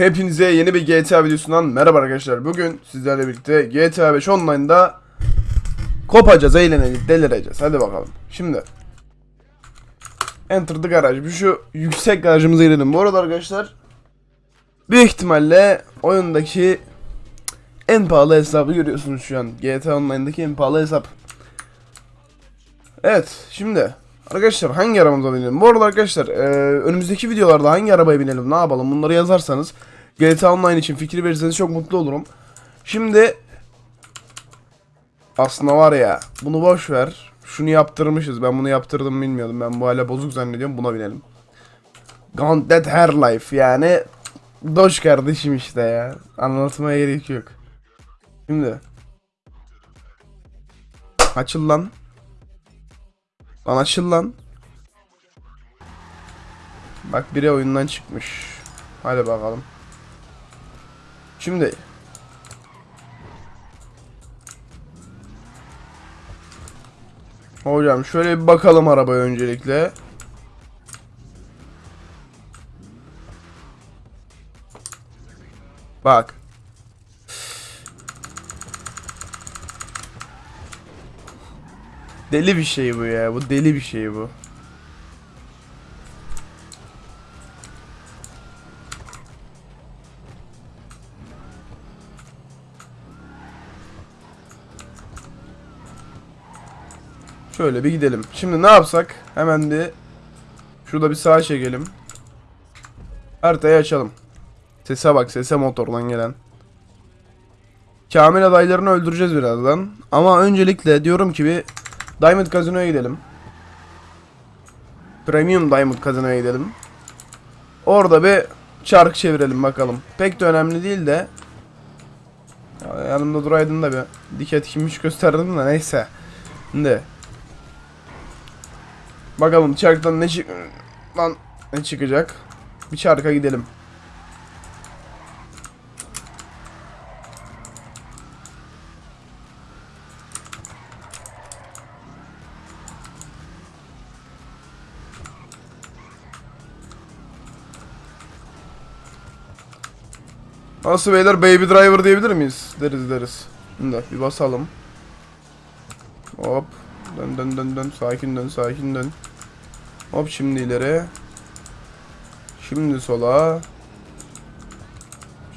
Hepinize yeni bir GTA videosundan merhaba arkadaşlar. Bugün sizlerle birlikte GTA 5 Online'da kopacağız, eğleneceğiz, delireceğiz. Hadi bakalım. Şimdi Enter the garage. Bir şu yüksek garajımıza girelim. Bu arada arkadaşlar büyük ihtimalle oyundaki en pahalı hesabı görüyorsunuz şu an. GTA Online'daki en pahalı hesap. Evet, şimdi Arkadaşlar hangi arabamıza binelim? Bu arada arkadaşlar e, önümüzdeki videolarda hangi arabaya binelim ne yapalım bunları yazarsanız GTA Online için fikri verirseniz çok mutlu olurum. Şimdi aslında var ya bunu boş ver. Şunu yaptırmışız. Ben bunu yaptırdım bilmiyordum. Ben bu hala bozuk zannediyorum. Buna binelim. Gauntlet Hair Life yani Doş kardeşim işte ya. Anlatmaya gerek yok. Şimdi Açıl lan. Lan açıl lan. Bak biri oyundan çıkmış. Hadi bakalım. Şimdi. Hocam şöyle bir bakalım arabaya öncelikle. Bak. Deli bir şey bu ya. Bu deli bir şey bu. Şöyle bir gidelim. Şimdi ne yapsak? Hemen bir şurada bir sağa çekelim. Haritayı açalım. Sese bak sese motordan gelen. Kamil adaylarını öldüreceğiz birazdan. Ama öncelikle diyorum ki bir Diamond Casino'ya gidelim. Premium Diamond Casino'ya gidelim. Orada bir çark çevirelim bakalım. Pek de önemli değil de. Ya yanımda duraydın da bir diket kimmiş gösterdim de neyse. Şimdi. Bakalım çarktan ne çık... Lan ne çıkacak? Bir çarka gidelim. Nasıl beyler baby driver diyebilir miyiz? Deriz deriz. Şimdi bir basalım. Hop. Dön dön dön dön. Sakin dön sakin dön. Hop şimdi ileri. Şimdi sola.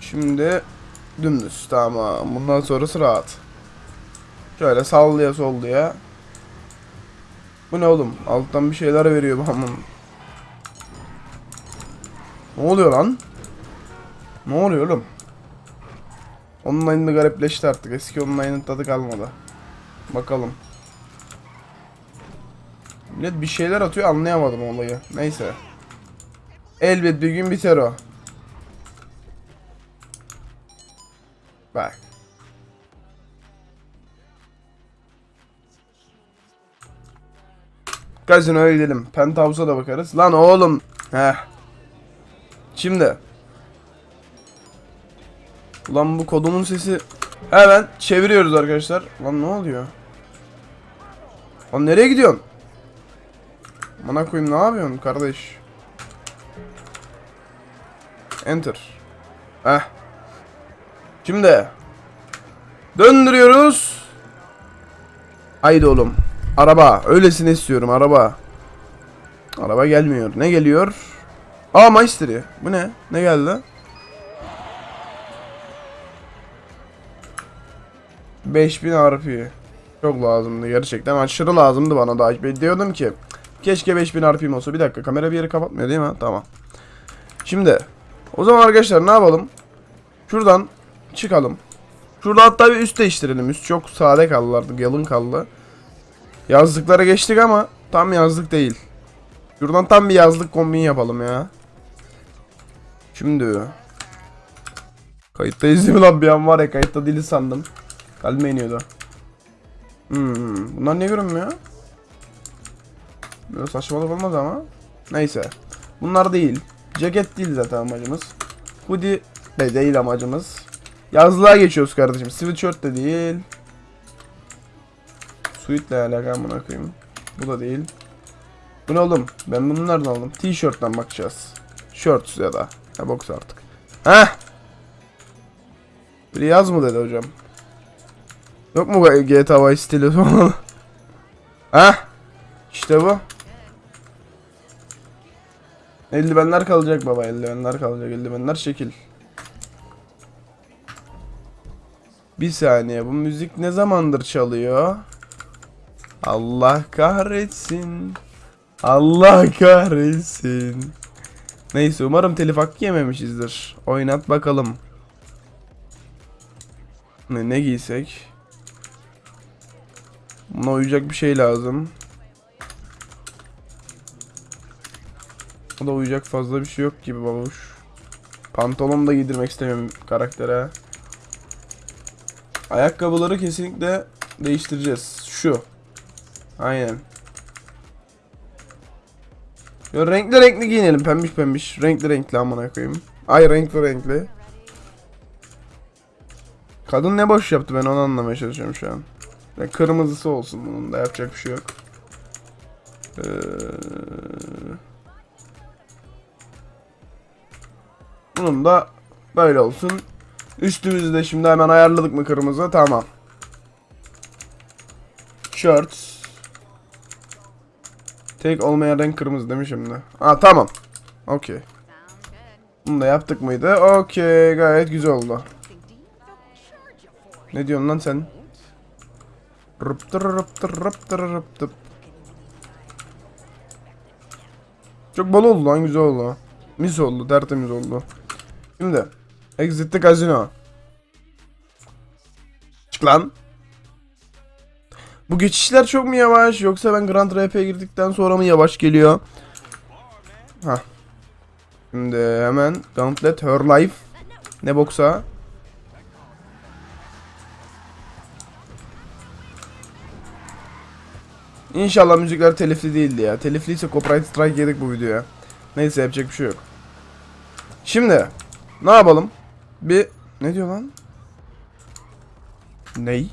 Şimdi dümdüz. Tamam. Bundan sonrası rahat. Şöyle sallaya sollaya. Bu ne oğlum? Alttan bir şeyler veriyor bana. Ne oluyor lan? Ne oluyor oğlum? Online'da garipleşti artık. Eski online'ın tadı kalmadı. Bakalım. Millet bir şeyler atıyor anlayamadım olayı. Neyse. Elbet bir gün biter o. Bak. Gazino'ya gidelim. Penthouse'a da bakarız. Lan oğlum. Heh. Şimdi. Ulan bu kodumun sesi. Hemen çeviriyoruz arkadaşlar. Lan ne oluyor? Lan nereye gidiyorsun? Bana koyayım ne yapıyorsun kardeş? Enter. Heh. Şimdi. Döndürüyoruz. Haydi oğlum. Araba. Öylesine istiyorum araba. Araba gelmiyor. Ne geliyor? Aa Maestri. Bu ne? Ne geldi? 5000 RP. Çok lazımdı gerçekten. Aşırı lazımdı bana da. Diyordum ki keşke 5000 RP'm olsa. Bir dakika kamera bir yeri kapatmıyor değil mi? Tamam. Şimdi o zaman arkadaşlar ne yapalım? Şuradan çıkalım. Şurada hatta bir üst değiştirelim. Üst çok sade kaldı. Yalın kaldı. Yazlıklara geçtik ama tam yazlık değil. Şuradan tam bir yazlık kombin yapalım ya. Şimdi Kayıttayız değil mi lan bir an var ya kayıtta dili sandım. Kalbime iniyordu. Hmm, bunlar niye görünmüyor? Böyle saçmalık olmaz ama. Neyse. Bunlar değil. Ceket değil zaten amacımız. Hoodie de değil amacımız. Yazlığa geçiyoruz kardeşim. Sweatshirt de değil. Suite'le alakalı buna koyayım. Bu da değil. Bu ne oğlum? Ben bunu nereden aldım? T-shirt'ten bakacağız. Shorts ya da. Ya box artık. Heh. Biri yaz mı dedi hocam. Yok mu GTA Vice stili falan? Heh. İşte bu. Eldivenler kalacak baba eldivenler kalacak eldivenler şekil. Bir saniye bu müzik ne zamandır çalıyor? Allah kahretsin. Allah kahretsin. Neyse umarım telif hakkı yememişizdir. Oynat bakalım. Ne, ne giysek? Buna uyacak bir şey lazım. O da uyacak fazla bir şey yok gibi babuş. Pantolon da giydirmek istemiyorum karaktere. Ayakkabıları kesinlikle değiştireceğiz. Şu. Aynen. Yo, renkli renkli giyinelim. Pembiş pembiş. Renkli renkli amına koyayım. Ay renkli renkli. Kadın ne boş yaptı ben onu anlamaya çalışıyorum şu an. Ya kırmızısı olsun bunun da yapacak bir şey yok. Ee... Bunun da böyle olsun. Üstümüzü de şimdi hemen ayarladık mı kırmızı? Tamam. Shirts. Tek olmayan renk kırmızı değil mi şimdi? Aa tamam. Okey. Bunu da yaptık mıydı? Okey gayet güzel oldu. Ne diyorsun lan sen? Rıptır rıptır rıptır rıptır. Çok bol oldu lan güzel oldu. Mis oldu tertemiz oldu. Şimdi Exit the Casino. Çık lan. Bu geçişler çok mu yavaş yoksa ben Grand RP'ye girdikten sonra mı yavaş geliyor? Ha. Şimdi hemen Gauntlet Her Life. Ne boksa? İnşallah müzikler telifli değildi ya. Telifliyse copyright strike yedik bu videoya. Neyse yapacak bir şey yok. Şimdi ne yapalım? Bir ne diyor lan? Ney?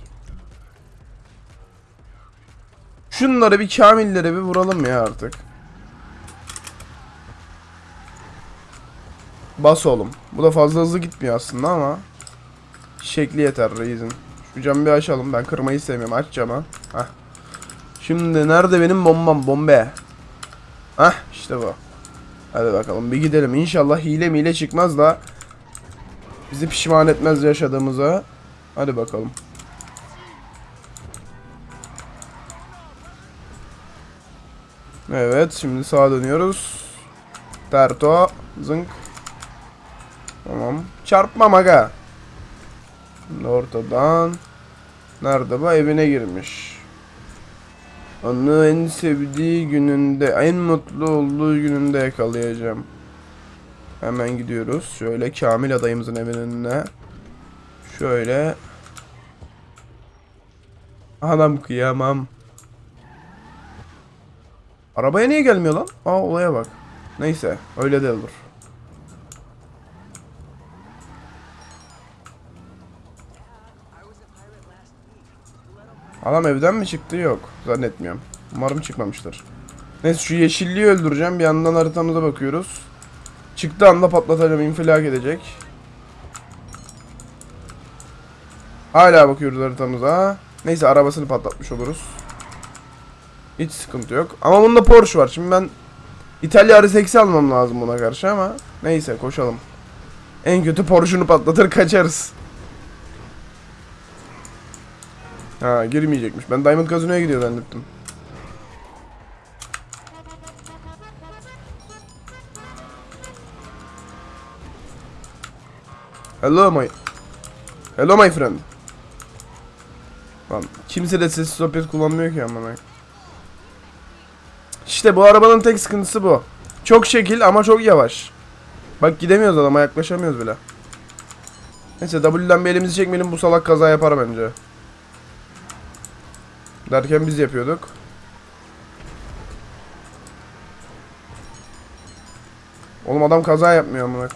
Şunları bir kamillere bir vuralım ya artık. Bas oğlum. Bu da fazla hızlı gitmiyor aslında ama şekli yeter Reis'in. Şu camı bir açalım. Ben kırmayı sevmiyorum. Aç camı. Heh. Şimdi nerede benim bombam? Bombe. Hah işte bu. Hadi bakalım bir gidelim. İnşallah hile mile çıkmaz da bizi pişman etmez yaşadığımıza. Hadi bakalım. Evet şimdi sağa dönüyoruz. Terto. Zınk. Tamam. Çarpmam aga. Şimdi ortadan. Nerede bu? Evine girmiş. Onu en sevdiği gününde, en mutlu olduğu gününde yakalayacağım. Hemen gidiyoruz. Şöyle Kamil adayımızın evinin önüne. Şöyle. Anam kıyamam. Arabaya niye gelmiyor lan? Aa olaya bak. Neyse öyle de olur. Adam evden mi çıktı? Yok. Zannetmiyorum. Umarım çıkmamıştır. Neyse şu yeşilliği öldüreceğim. Bir yandan haritamıza bakıyoruz. Çıktığı anda patlatacağım. infilak edecek. Hala bakıyoruz haritamıza. Neyse arabasını patlatmış oluruz. Hiç sıkıntı yok. Ama bunda Porsche var. Şimdi ben İtalya RS almam lazım buna karşı ama neyse koşalım. En kötü Porsche'unu patlatır kaçarız. Ha girmeyecekmiş. Ben Diamond Casino'ya gidiyor zannettim. Hello my Hello my friend. Lan kimse de sessiz sohbet kullanmıyor ki amına. İşte bu arabanın tek sıkıntısı bu. Çok şekil ama çok yavaş. Bak gidemiyoruz adama yaklaşamıyoruz bile. Neyse W'den bir elimizi çekmeyelim bu salak kaza yapar bence. Derken biz yapıyorduk. Oğlum adam kaza yapmıyor amına.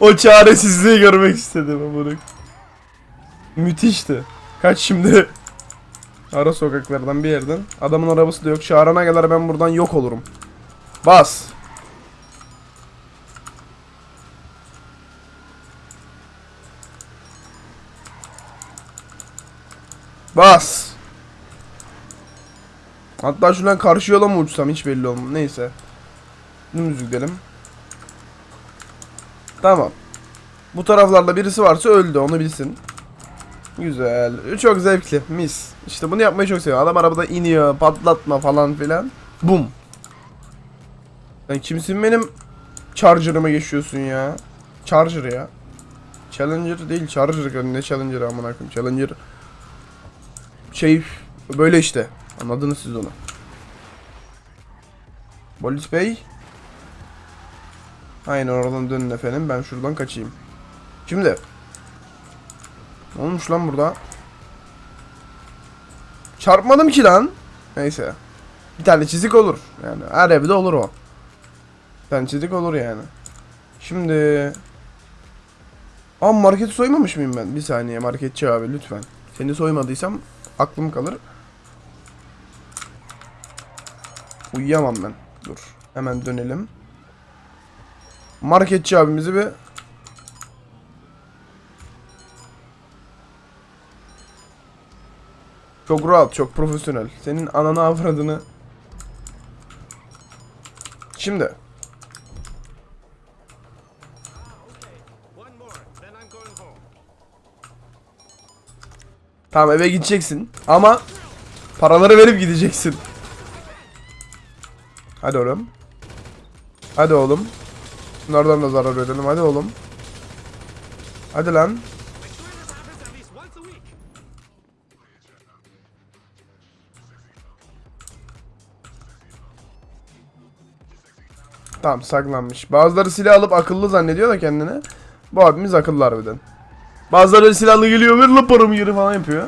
o çaresizliği görmek istedim amına. Müthişti. Kaç şimdi? Ara sokaklardan bir yerden. Adamın arabası da yok. Çağırana kadar ben buradan yok olurum. Bas. Bas. Hatta şuradan karşı yola mı uçsam hiç belli olmaz. Neyse. Dümdüz gidelim. Tamam. Bu taraflarda birisi varsa öldü onu bilsin. Güzel. Çok zevkli. Mis. İşte bunu yapmayı çok seviyorum. Adam arabada iniyor, patlatma falan filan. Bum. Sen kimsin benim Charger'ıma geçiyorsun ya? Charger ya. Challenger değil, Charger. Ne Challenger amına koyayım? Challenger şey böyle işte. Anladınız siz onu. Polis bey. Aynen oradan dönün efendim. Ben şuradan kaçayım. Şimdi. Olmuş lan burada? Çarpmadım ki lan. Neyse. Bir tane çizik olur. Yani her evde olur o. Bir tane çizik olur yani. Şimdi... Aa marketi soymamış mıyım ben? Bir saniye marketçi abi lütfen. Seni soymadıysam aklım kalır. Uyuyamam ben. Dur. Hemen dönelim. Marketçi abimizi bir Çok rahat, çok profesyonel. Senin ananı avradını. Şimdi. Tamam eve gideceksin. Ama paraları verip gideceksin. Hadi oğlum. Hadi oğlum. Bunlardan da zarar verelim. Hadi oğlum. Hadi lan. Tamam saklanmış. Bazıları silah alıp akıllı zannediyor da kendini. Bu abimiz akıllı harbiden. Bazıları silahlı geliyor ver la paramı geri falan yapıyor.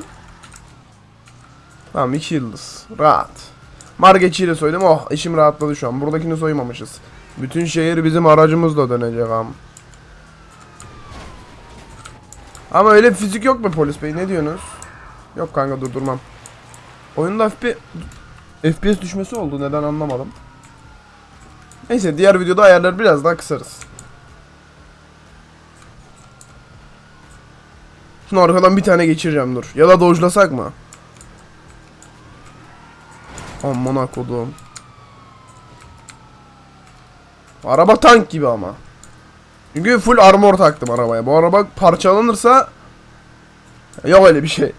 Tamam iki yıldız. Rahat. Margeçiyle soydum. Oh işim rahatladı şu an. Buradakini soymamışız. Bütün şehir bizim aracımızla dönecek am. Ama öyle fizik yok mu polis bey? Ne diyorsunuz? Yok kanka durdurmam. Oyunda bir FPS düşmesi oldu. Neden anlamadım. Neyse diğer videoda ayarları biraz daha kısarız. Şunu arkadan bir tane geçireceğim dur. Ya da dojlasak mı? Aman kodum. Araba tank gibi ama. Çünkü full armor taktım arabaya. Bu araba parçalanırsa yok öyle bir şey.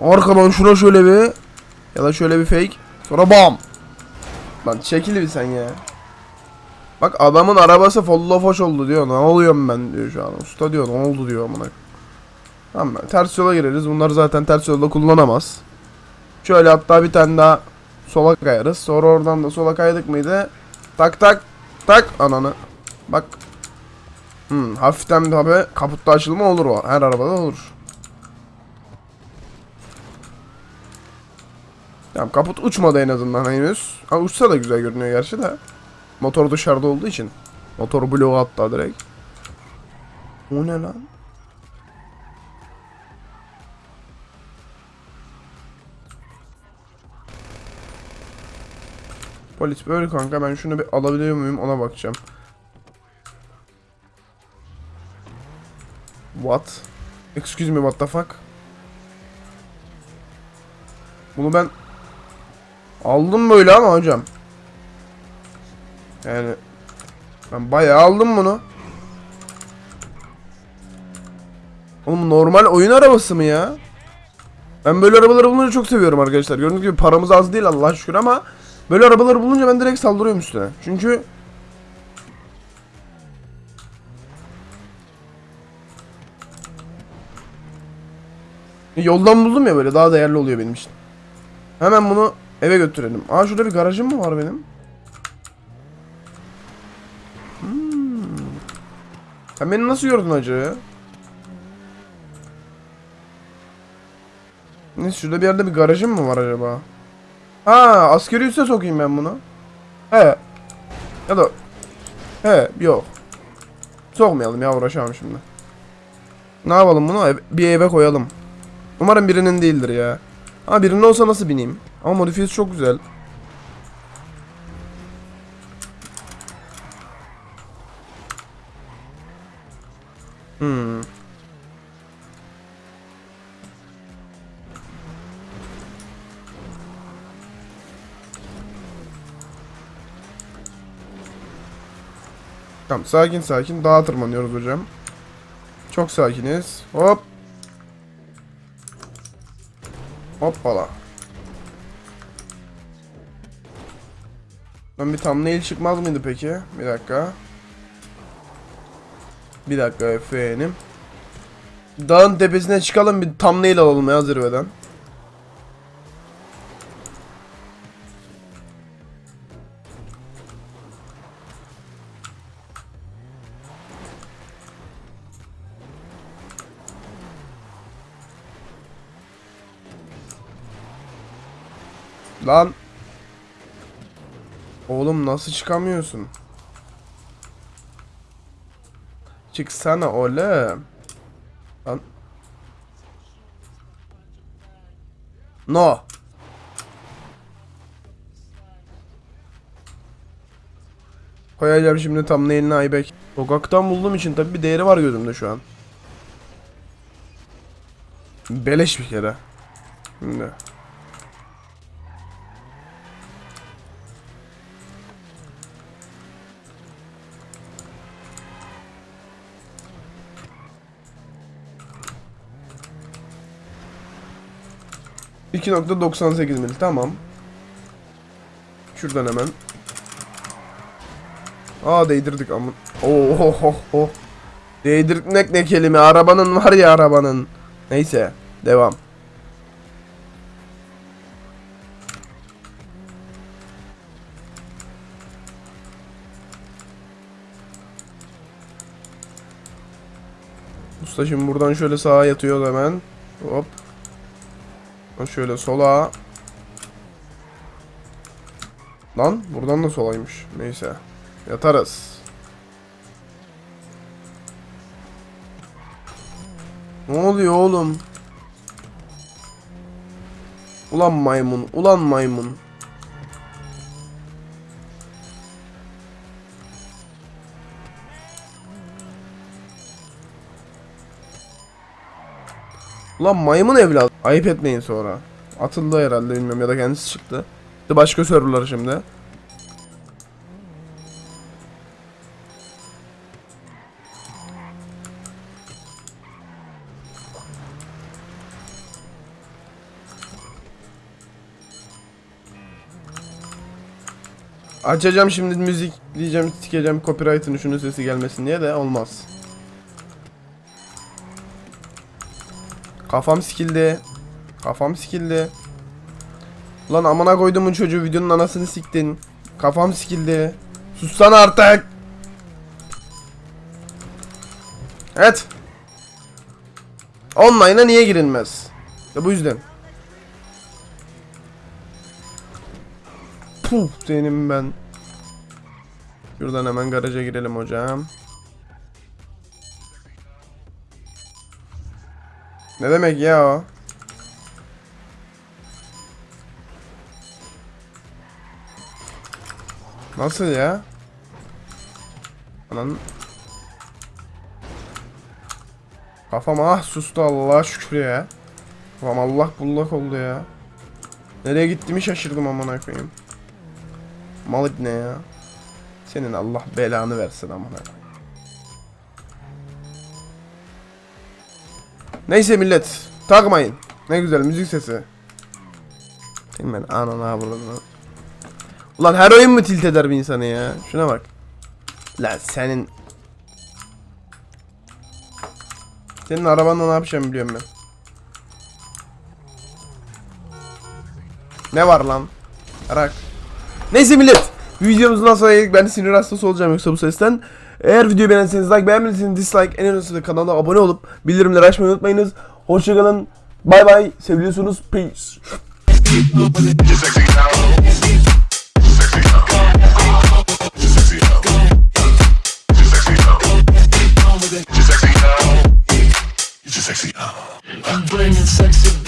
Arkadan şuna şöyle bir ya da şöyle bir fake. Sonra bam. Lan çekil bir sen ya. Bak adamın arabası follow foş oldu diyor. Ne oluyorum ben diyor şu an. Usta diyor ne oldu diyor amına. Tamam ters yola gireriz. Bunlar zaten ters yolda kullanamaz. Şöyle hatta bir tane daha sola kayarız. Sonra oradan da sola kaydık mıydı? Tak tak tak ananı. Bak. Hmm, hafiften tabi kaputta açılma olur o. Her arabada olur. Tamam kaput uçmadı en azından henüz. Ha uçsa da güzel görünüyor gerçi de. Motor dışarıda olduğu için. Motor bloğu hatta direkt. O ne lan? Polis böyle kanka ben şunu bir alabiliyor muyum ona bakacağım. What? Excuse me what the fuck? Bunu ben aldım böyle ama hocam. Yani ben bayağı aldım bunu. Oğlum normal oyun arabası mı ya? Ben böyle arabaları bulunca çok seviyorum arkadaşlar. Gördüğünüz gibi paramız az değil Allah'a şükür ama böyle arabaları bulunca ben direkt saldırıyorum üstüne. Çünkü Yoldan buldum ya böyle daha değerli oluyor benim için. Hemen bunu eve götürelim. Aa şurada bir garajım mı var benim? Hmm. Sen beni nasıl gördün acı? Ne şurada bir yerde bir garajım mı var acaba? Ha askeri üste sokayım ben bunu. He. Ya da He yok. Sokmayalım ya uğraşamam şimdi. Ne yapalım bunu? Bir eve koyalım. Umarım birinin değildir ya. Ama birinin olsa nasıl bineyim? Ama modifiyesi çok güzel. Hmm. Tamam sakin sakin dağa tırmanıyoruz hocam. Çok sakiniz. Hop. Hoppala. Ben bir thumbnail çıkmaz mıydı peki? Bir dakika. Bir dakika efendim. Dağın tepesine çıkalım bir thumbnail alalım ya zirveden. Lan. Oğlum nasıl çıkamıyorsun? Çıksana oğlum. Lan. No. Koyacağım şimdi tam eline Aybek. Sokaktan bulduğum için tabi bir değeri var gözümde şu an. Beleş bir kere. Şimdi. ...2.98 mil tamam. Şuradan hemen. Aa değdirdik ama. Oh oh oh oh. Değdirmek ne kelime arabanın var ya arabanın. Neyse devam. Usta şimdi buradan şöyle sağa yatıyor hemen. Hop. Şöyle sola. Lan buradan da solaymış. Neyse. Yatarız. Ne oluyor oğlum? Ulan maymun, ulan maymun. Ulan maymun evlat. Ayıp etmeyin sonra. Atıldı herhalde bilmiyorum ya da kendisi çıktı. De başka serverlar şimdi. Açacağım şimdi müzik diyeceğim sikeceğim copyright'ın şunun sesi gelmesin diye de olmaz. Kafam sikildi. Kafam sikildi. Lan amına koyduğumun çocuğu videonun anasını siktin. Kafam sikildi. Sussana artık. Evet. Online'a niye girilmez? İşte bu yüzden. Puh senin ben. Şuradan hemen garaja girelim hocam. Ne demek ya o? Nasıl ya? Anan Kafam ah sustu Allah'a şükür ya. Kafam Allah bullak oldu ya. Nereye gittiğimi şaşırdım amına koyayım. Mal ne ya? Senin Allah belanı versin amına koyayım. Neyse millet takmayın. Ne güzel müzik sesi. Ben anana vurduğunu. Ulan her oyun mu tilt eder bir insanı ya? Şuna bak. Lan senin Senin arabanla ne yapacağım biliyorum ben. Ne var lan? Arak. Neyse millet. Videomuzdan sonra geldik. Ben sinir hastası olacağım yoksa bu sesten. Eğer videoyu beğendiyseniz like, beğenmediyseniz dislike, en önemlisi de kanala abone olup bildirimleri açmayı unutmayınız. Hoşçakalın. Bay bay. Seviyorsunuz. Peace. I'm bringing sexy.